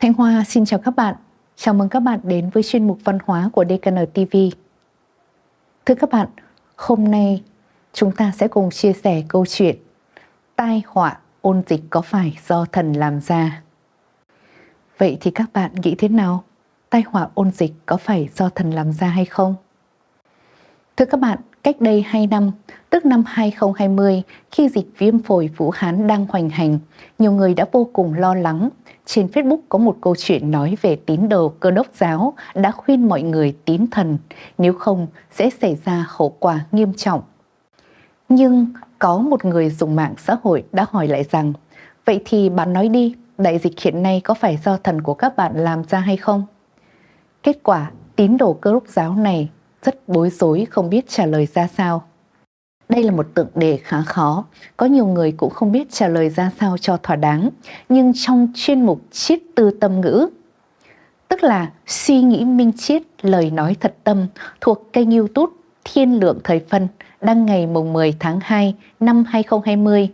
Thanh Hoa xin chào các bạn. Chào mừng các bạn đến với chuyên mục văn hóa của DKN TV. Thưa các bạn, hôm nay chúng ta sẽ cùng chia sẻ câu chuyện Tai họa ôn dịch có phải do thần làm ra? Vậy thì các bạn nghĩ thế nào? Tai họa ôn dịch có phải do thần làm ra hay không? Thưa các bạn, cách đây 2 năm, tức năm 2020, khi dịch viêm phổi Vũ Hán đang hoành hành, nhiều người đã vô cùng lo lắng. Trên Facebook có một câu chuyện nói về tín đồ cơ đốc giáo đã khuyên mọi người tín thần, nếu không sẽ xảy ra hậu quả nghiêm trọng. Nhưng có một người dùng mạng xã hội đã hỏi lại rằng, vậy thì bạn nói đi, đại dịch hiện nay có phải do thần của các bạn làm ra hay không? Kết quả, tín đồ cơ đốc giáo này rất bối rối không biết trả lời ra sao. Đây là một tượng đề khá khó, có nhiều người cũng không biết trả lời ra sao cho thỏa đáng, nhưng trong chuyên mục triết tư tâm ngữ, tức là suy nghĩ minh triết, lời nói thật tâm thuộc kênh youtube Thiên Lượng Thời Phân đăng ngày mùng 10 tháng 2 năm 2020.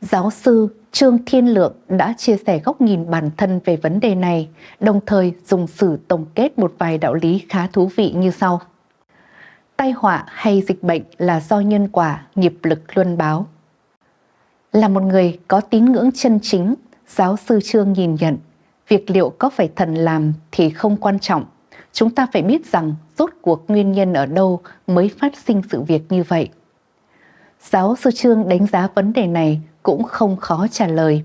Giáo sư Trương Thiên Lượng đã chia sẻ góc nhìn bản thân về vấn đề này, đồng thời dùng sử tổng kết một vài đạo lý khá thú vị như sau. Tai họa hay dịch bệnh là do nhân quả, nghiệp lực luân báo. Là một người có tín ngưỡng chân chính, giáo sư Trương nhìn nhận, việc liệu có phải thần làm thì không quan trọng. Chúng ta phải biết rằng rốt cuộc nguyên nhân ở đâu mới phát sinh sự việc như vậy. Giáo sư Trương đánh giá vấn đề này cũng không khó trả lời.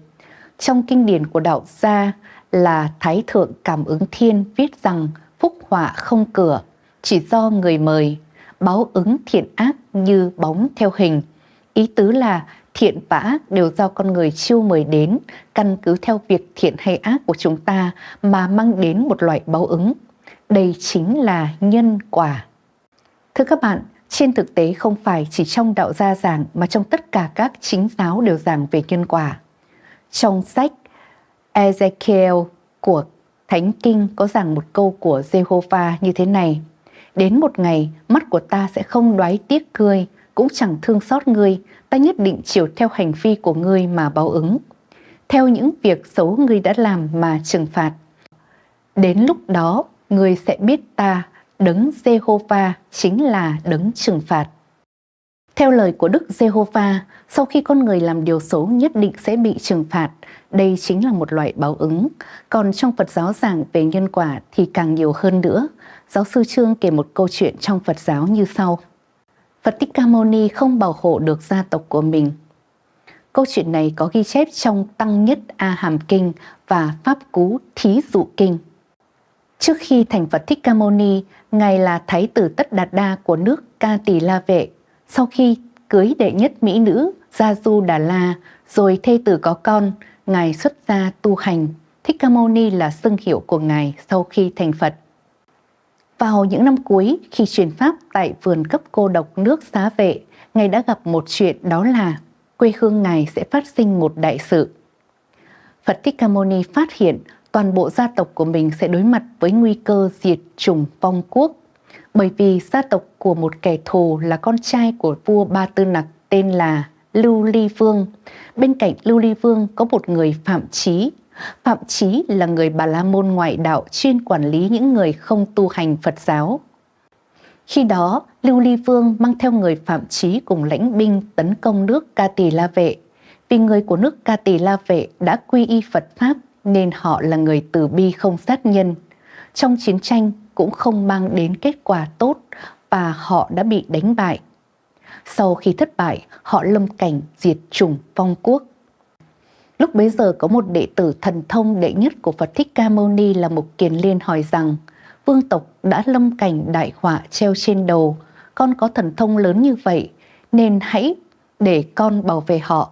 Trong kinh điển của đạo gia là Thái Thượng Cảm ứng Thiên viết rằng phúc họa không cửa, chỉ do người mời, báo ứng thiện ác như bóng theo hình. Ý tứ là thiện và ác đều do con người chiêu mời đến, căn cứ theo việc thiện hay ác của chúng ta mà mang đến một loại báo ứng. Đây chính là nhân quả. Thưa các bạn, trên thực tế không phải chỉ trong đạo gia giảng mà trong tất cả các chính giáo đều giảng về nhân quả. Trong sách Ezekiel của Thánh Kinh có giảng một câu của Jehovah như thế này. Đến một ngày, mắt của ta sẽ không đoái tiếc ngươi, cũng chẳng thương xót ngươi, ta nhất định chiều theo hành vi của ngươi mà báo ứng. Theo những việc xấu ngươi đã làm mà trừng phạt. Đến lúc đó, ngươi sẽ biết ta đấng Jehovah chính là đấng trừng phạt. Theo lời của Đức Jehovah, sau khi con người làm điều xấu nhất định sẽ bị trừng phạt. Đây chính là một loại báo ứng. Còn trong Phật giáo giảng về nhân quả thì càng nhiều hơn nữa. Giáo sư Trương kể một câu chuyện trong Phật giáo như sau. Phật Thích Ca Mâu Ni không bảo hộ được gia tộc của mình. Câu chuyện này có ghi chép trong Tăng Nhất A Hàm Kinh và Pháp Cú Thí Dụ Kinh. Trước khi thành Phật Thích Ca Mâu Ni, Ngài là Thái tử Tất Đạt Đa của nước Ca Tỳ La Vệ. Sau khi cưới đệ nhất mỹ nữ Gia Du Đà La, rồi thê tử có con, Ngài xuất gia tu hành. Thích Ca Mâu Ni là xưng hiệu của Ngài sau khi thành Phật. Vào những năm cuối, khi truyền Pháp tại vườn cấp cô độc nước xá vệ, Ngài đã gặp một chuyện đó là quê hương Ngài sẽ phát sinh một đại sự. Phật Thích Ca Mâu Ni phát hiện toàn bộ gia tộc của mình sẽ đối mặt với nguy cơ diệt chủng vong quốc. Bởi vì gia tộc của một kẻ thù là con trai của vua Ba Tư Nặc tên là Lưu Ly Vương. Bên cạnh Lưu Ly Vương có một người Phạm Chí. Phạm Chí là người Bà La Môn ngoại đạo chuyên quản lý những người không tu hành Phật giáo. Khi đó, Lưu Ly Vương mang theo người Phạm Chí cùng lãnh binh tấn công nước Ca Tỳ La Vệ. Vì người của nước Ca Tỳ La Vệ đã quy y Phật Pháp nên họ là người từ bi không sát nhân. Trong chiến tranh cũng không mang đến kết quả tốt và họ đã bị đánh bại. Sau khi thất bại, họ lâm cảnh diệt chủng vong quốc. Lúc bấy giờ có một đệ tử thần thông đệ nhất của Phật Thích Ca Mâu Ni là Mục Kiền Liên hỏi rằng vương tộc đã lâm cảnh đại họa treo trên đầu, con có thần thông lớn như vậy nên hãy để con bảo vệ họ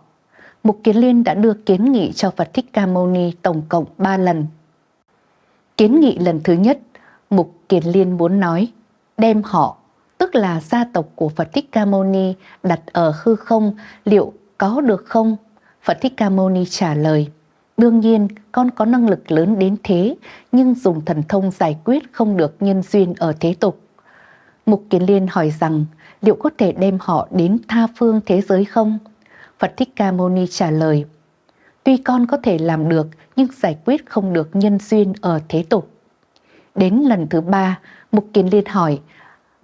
Mục Kiến Liên đã đưa kiến nghị cho Phật Thích Ca Mâu Ni tổng cộng 3 lần. Kiến nghị lần thứ nhất, Mục Kiến Liên muốn nói, đem họ, tức là gia tộc của Phật Thích Ca Mâu Ni đặt ở hư không, liệu có được không? Phật Thích Ca Mâu Ni trả lời, đương nhiên con có năng lực lớn đến thế, nhưng dùng thần thông giải quyết không được nhân duyên ở thế tục. Mục Kiến Liên hỏi rằng, liệu có thể đem họ đến tha phương thế giới không? Phật Thích Ca Mâu Ni trả lời, Tuy con có thể làm được nhưng giải quyết không được nhân duyên ở thế tục. Đến lần thứ ba, Mục Kiến Liên hỏi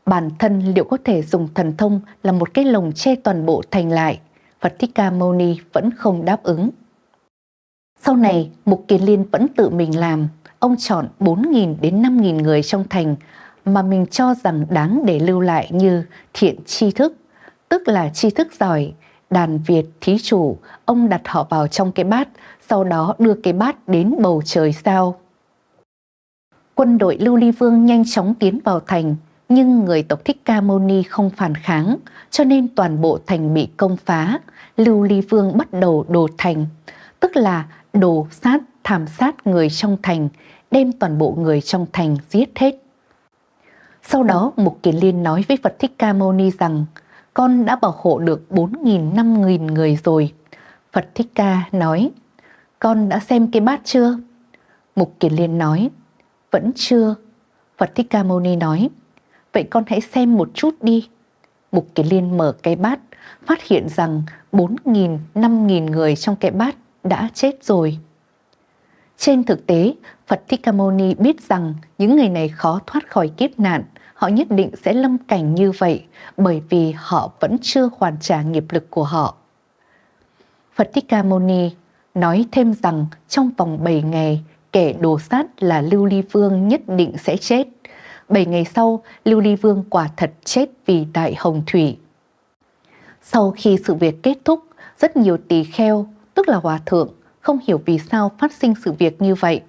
bản thân liệu có thể dùng thần thông là một cái lồng che toàn bộ thành lại. Phật Thích Ca Mâu Ni vẫn không đáp ứng. Sau này, Mục Kiến Liên vẫn tự mình làm. Ông chọn 4.000 đến 5.000 người trong thành mà mình cho rằng đáng để lưu lại như thiện tri thức, tức là tri thức giỏi, đàn Việt thí chủ, ông đặt họ vào trong cái bát, sau đó đưa cái bát đến bầu trời sao. Quân đội Lưu Ly Vương nhanh chóng tiến vào thành, nhưng người tộc Thích Ca Mâu Ni không phản kháng, cho nên toàn bộ thành bị công phá. Lưu Ly Vương bắt đầu đổ thành, tức là đổ sát, thảm sát người trong thành, đem toàn bộ người trong thành giết hết. Sau đó Mục Kiền Liên nói với Phật Thích Ca Mâu Ni rằng con đã bảo hộ được 4.000 5.000 người rồi. Phật Thích Ca nói con đã xem cái bát chưa? Mục Kiền Liên nói vẫn chưa. Phật Thích Ca Mâu Ni nói vậy con hãy xem một chút đi. Mục Kiền Liên mở cái bát phát hiện rằng 4.000 5.000 người trong cái bát đã chết rồi. Trên thực tế, Phật Thích Ca Mâu Ni biết rằng những người này khó thoát khỏi kiếp nạn họ nhất định sẽ lâm cảnh như vậy bởi vì họ vẫn chưa hoàn trả nghiệp lực của họ. Phật Thích Ca Mâu Ni nói thêm rằng trong vòng 7 ngày, kẻ đồ sát là Lưu Ly Vương nhất định sẽ chết. 7 ngày sau, Lưu Ly Vương quả thật chết vì đại hồng thủy. Sau khi sự việc kết thúc, rất nhiều tỳ kheo, tức là hòa thượng, không hiểu vì sao phát sinh sự việc như vậy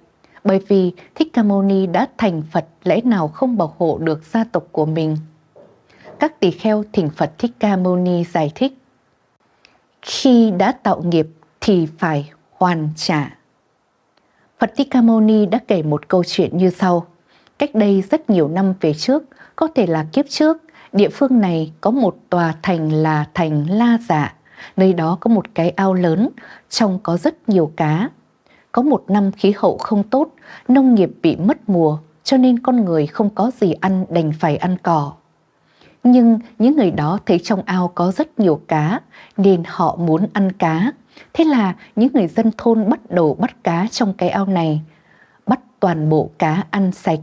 bởi vì Thích Ca Mâu Ni đã thành Phật lẽ nào không bảo hộ được gia tộc của mình. Các tỳ kheo thỉnh Phật Thích Ca Mâu Ni giải thích. Khi đã tạo nghiệp thì phải hoàn trả. Phật Thích Ca Mâu Ni đã kể một câu chuyện như sau. Cách đây rất nhiều năm về trước, có thể là kiếp trước, địa phương này có một tòa thành là thành La Dạ. Nơi đó có một cái ao lớn, trong có rất nhiều cá, có một năm khí hậu không tốt, nông nghiệp bị mất mùa, cho nên con người không có gì ăn đành phải ăn cỏ. Nhưng những người đó thấy trong ao có rất nhiều cá, nên họ muốn ăn cá. Thế là những người dân thôn bắt đầu bắt cá trong cái ao này, bắt toàn bộ cá ăn sạch.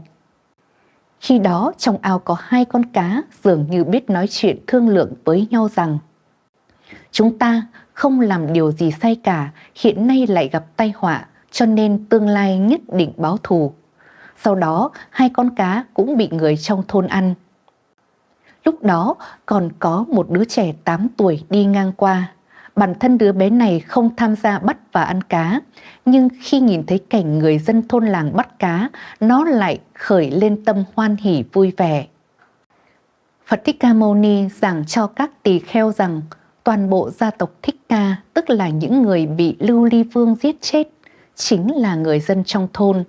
Khi đó trong ao có hai con cá dường như biết nói chuyện thương lượng với nhau rằng Chúng ta không làm điều gì sai cả, hiện nay lại gặp tai họa, cho nên tương lai nhất định báo thù. Sau đó, hai con cá cũng bị người trong thôn ăn. Lúc đó còn có một đứa trẻ 8 tuổi đi ngang qua. Bản thân đứa bé này không tham gia bắt và ăn cá, nhưng khi nhìn thấy cảnh người dân thôn làng bắt cá, nó lại khởi lên tâm hoan hỉ vui vẻ. Phật Thích Ca Mâu Ni giảng cho các tỳ kheo rằng toàn bộ gia tộc Thích Ca, tức là những người bị Lưu Ly Vương giết chết, chính là người dân trong thôn.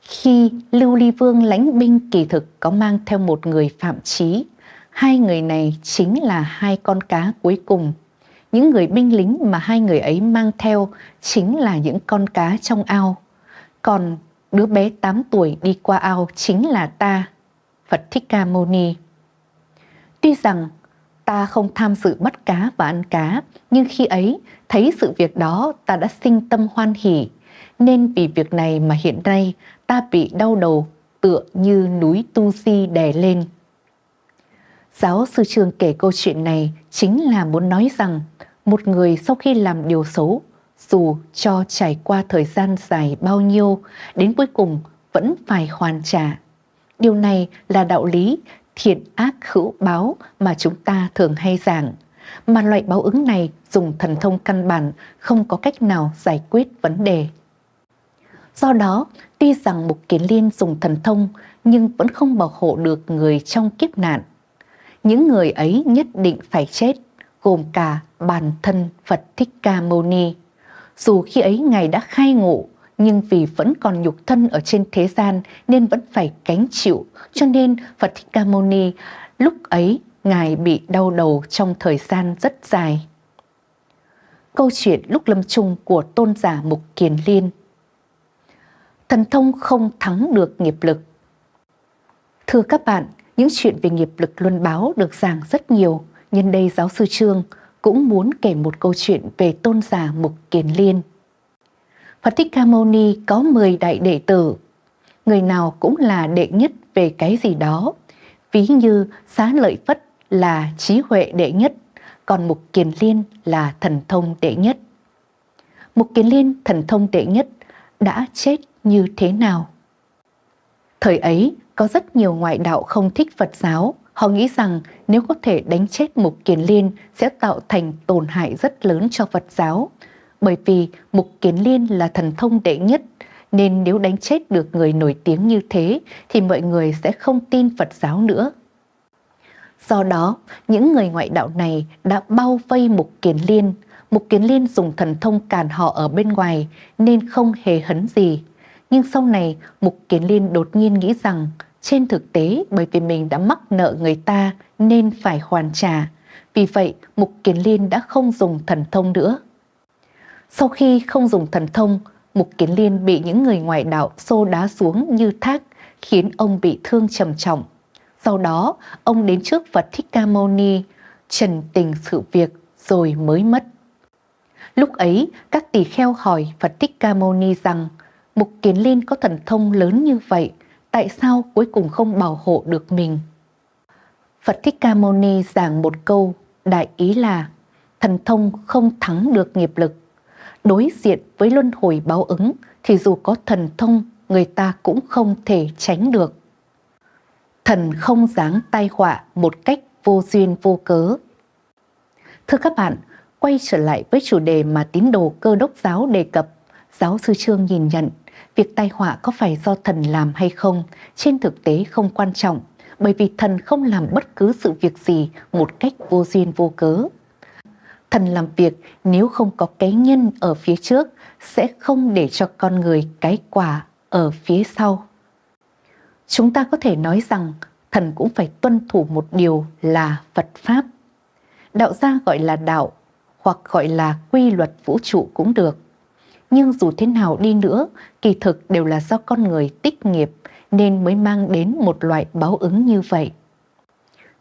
Khi Lưu Ly Vương lãnh binh kỳ thực có mang theo một người phạm trí, hai người này chính là hai con cá cuối cùng. Những người binh lính mà hai người ấy mang theo chính là những con cá trong ao. Còn đứa bé 8 tuổi đi qua ao chính là ta, Phật Thích Ca Mâu Ni. Tuy rằng ta không tham dự bắt cá và ăn cá, nhưng khi ấy thấy sự việc đó ta đã sinh tâm hoan hỉ, nên vì việc này mà hiện nay ta bị đau đầu tựa như núi Tu si đè lên. Giáo sư trường kể câu chuyện này chính là muốn nói rằng một người sau khi làm điều xấu, dù cho trải qua thời gian dài bao nhiêu, đến cuối cùng vẫn phải hoàn trả. Điều này là đạo lý thiện ác hữu báo mà chúng ta thường hay giảng. Mà loại báo ứng này dùng thần thông căn bản không có cách nào giải quyết vấn đề. Do đó, tuy rằng Mục Kiến Liên dùng thần thông nhưng vẫn không bảo hộ được người trong kiếp nạn. Những người ấy nhất định phải chết, gồm cả bản thân Phật Thích Ca Mâu Ni. Dù khi ấy Ngài đã khai ngộ, nhưng vì vẫn còn nhục thân ở trên thế gian nên vẫn phải gánh chịu, cho nên Phật Thích Ca Mâu Ni lúc ấy Ngài bị đau đầu trong thời gian rất dài. Câu chuyện lúc lâm chung của tôn giả Mục Kiền Liên Thần thông không thắng được nghiệp lực Thưa các bạn, những chuyện về nghiệp lực luân báo được giảng rất nhiều. Nhân đây giáo sư Trương cũng muốn kể một câu chuyện về tôn giả Mục Kiền Liên. Phật Thích Ca Mâu Ni có 10 đại đệ tử. Người nào cũng là đệ nhất về cái gì đó. Ví như Xá Lợi Phất là trí huệ đệ nhất, còn Mục Kiền Liên là thần thông đệ nhất. Mục Kiền Liên thần thông đệ nhất đã chết như thế nào? Thời ấy có rất nhiều ngoại đạo không thích Phật giáo, họ nghĩ rằng nếu có thể đánh chết Mục Kiền Liên sẽ tạo thành tổn hại rất lớn cho Phật giáo, bởi vì Mục Kiến Liên là thần thông đệ nhất, nên nếu đánh chết được người nổi tiếng như thế thì mọi người sẽ không tin Phật giáo nữa. Do đó, những người ngoại đạo này đã bao vây Mục Kiến Liên. Mục Kiến Liên dùng thần thông cản họ ở bên ngoài nên không hề hấn gì. Nhưng sau này, Mục Kiến Liên đột nhiên nghĩ rằng trên thực tế bởi vì mình đã mắc nợ người ta nên phải hoàn trả. Vì vậy, Mục Kiến Liên đã không dùng thần thông nữa. Sau khi không dùng thần thông, Mục Kiến Liên bị những người ngoại đạo xô đá xuống như thác, khiến ông bị thương trầm trọng. Sau đó, ông đến trước Phật Thích Ca Mâu Ni, trần tình sự việc rồi mới mất. Lúc ấy, các tỳ kheo hỏi Phật Thích Ca Mâu Ni rằng, Mục Kiến Liên có thần thông lớn như vậy, tại sao cuối cùng không bảo hộ được mình? Phật Thích Ca Mâu Ni giảng một câu, đại ý là thần thông không thắng được nghiệp lực đối diện với luân hồi báo ứng thì dù có thần thông người ta cũng không thể tránh được. Thần không dáng tai họa một cách vô duyên vô cớ. Thưa các bạn, quay trở lại với chủ đề mà tín đồ cơ đốc giáo đề cập, giáo sư Trương nhìn nhận việc tai họa có phải do thần làm hay không, trên thực tế không quan trọng, bởi vì thần không làm bất cứ sự việc gì một cách vô duyên vô cớ. Thần làm việc nếu không có cái nhân ở phía trước sẽ không để cho con người cái quả ở phía sau. Chúng ta có thể nói rằng thần cũng phải tuân thủ một điều là Phật Pháp. Đạo gia gọi là đạo hoặc gọi là quy luật vũ trụ cũng được. Nhưng dù thế nào đi nữa, kỳ thực đều là do con người tích nghiệp nên mới mang đến một loại báo ứng như vậy.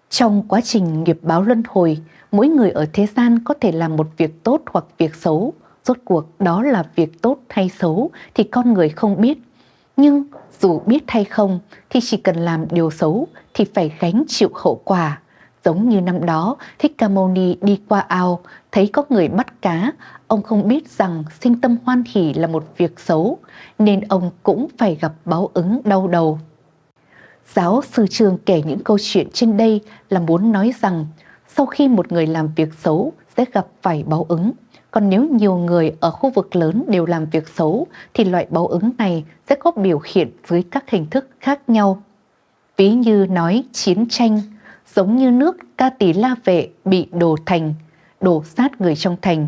Trong quá trình nghiệp báo luân hồi, mỗi người ở thế gian có thể làm một việc tốt hoặc việc xấu. Rốt cuộc đó là việc tốt hay xấu thì con người không biết. Nhưng dù biết hay không thì chỉ cần làm điều xấu thì phải gánh chịu hậu quả. Giống như năm đó, Thích Ca Mâu Ni đi qua ao, thấy có người bắt cá, ông không biết rằng sinh tâm hoan hỷ là một việc xấu, nên ông cũng phải gặp báo ứng đau đầu. Giáo sư Trương kể những câu chuyện trên đây là muốn nói rằng sau khi một người làm việc xấu sẽ gặp phải báo ứng. Còn nếu nhiều người ở khu vực lớn đều làm việc xấu thì loại báo ứng này sẽ có biểu hiện dưới các hình thức khác nhau. Ví như nói chiến tranh, giống như nước ca tí la vệ bị đổ thành, đổ sát người trong thành.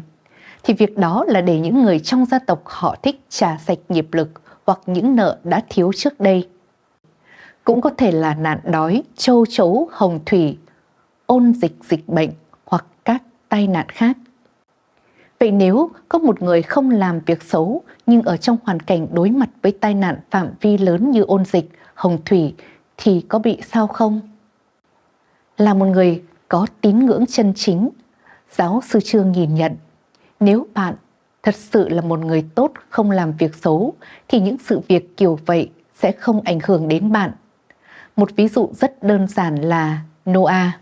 Thì việc đó là để những người trong gia tộc họ thích trả sạch nghiệp lực hoặc những nợ đã thiếu trước đây cũng có thể là nạn đói, châu chấu, hồng thủy, ôn dịch dịch bệnh hoặc các tai nạn khác. Vậy nếu có một người không làm việc xấu nhưng ở trong hoàn cảnh đối mặt với tai nạn phạm vi lớn như ôn dịch, hồng thủy thì có bị sao không? Là một người có tín ngưỡng chân chính, giáo sư Trương nhìn nhận, nếu bạn thật sự là một người tốt không làm việc xấu thì những sự việc kiểu vậy sẽ không ảnh hưởng đến bạn một ví dụ rất đơn giản là Noah.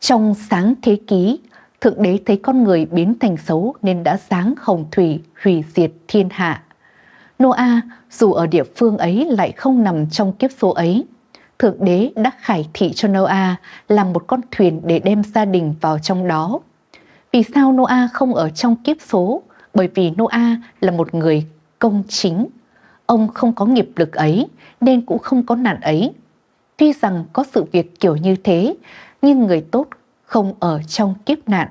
Trong sáng thế ký, Thượng Đế thấy con người biến thành xấu nên đã sáng hồng thủy hủy diệt thiên hạ. Noah dù ở địa phương ấy lại không nằm trong kiếp số ấy. Thượng Đế đã khải thị cho Noah làm một con thuyền để đem gia đình vào trong đó. Vì sao Noah không ở trong kiếp số? Bởi vì Noah là một người công chính, Ông không có nghiệp lực ấy nên cũng không có nạn ấy. Tuy rằng có sự việc kiểu như thế, nhưng người tốt không ở trong kiếp nạn.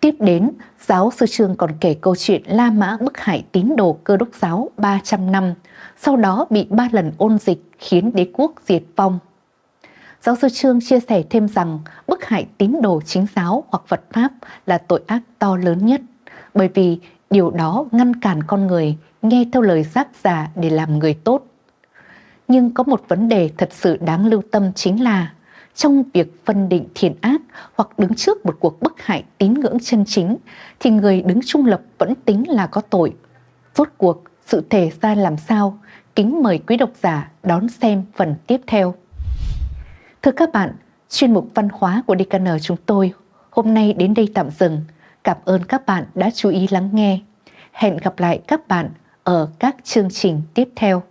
Tiếp đến, giáo sư Trương còn kể câu chuyện La Mã bức hại tín đồ cơ đốc giáo 300 năm, sau đó bị ba lần ôn dịch khiến đế quốc diệt vong. Giáo sư Trương chia sẻ thêm rằng bức hại tín đồ chính giáo hoặc Phật Pháp là tội ác to lớn nhất, bởi vì điều đó ngăn cản con người nghe theo lời giác giả để làm người tốt. Nhưng có một vấn đề thật sự đáng lưu tâm chính là trong việc phân định thiện ác hoặc đứng trước một cuộc bức hại tín ngưỡng chân chính, thì người đứng trung lập vẫn tính là có tội. Rốt cuộc, sự thể ra làm sao? Kính mời quý độc giả đón xem phần tiếp theo. Thưa các bạn, chuyên mục văn hóa của DKN chúng tôi hôm nay đến đây tạm dừng. Cảm ơn các bạn đã chú ý lắng nghe. Hẹn gặp lại các bạn ở các chương trình tiếp theo.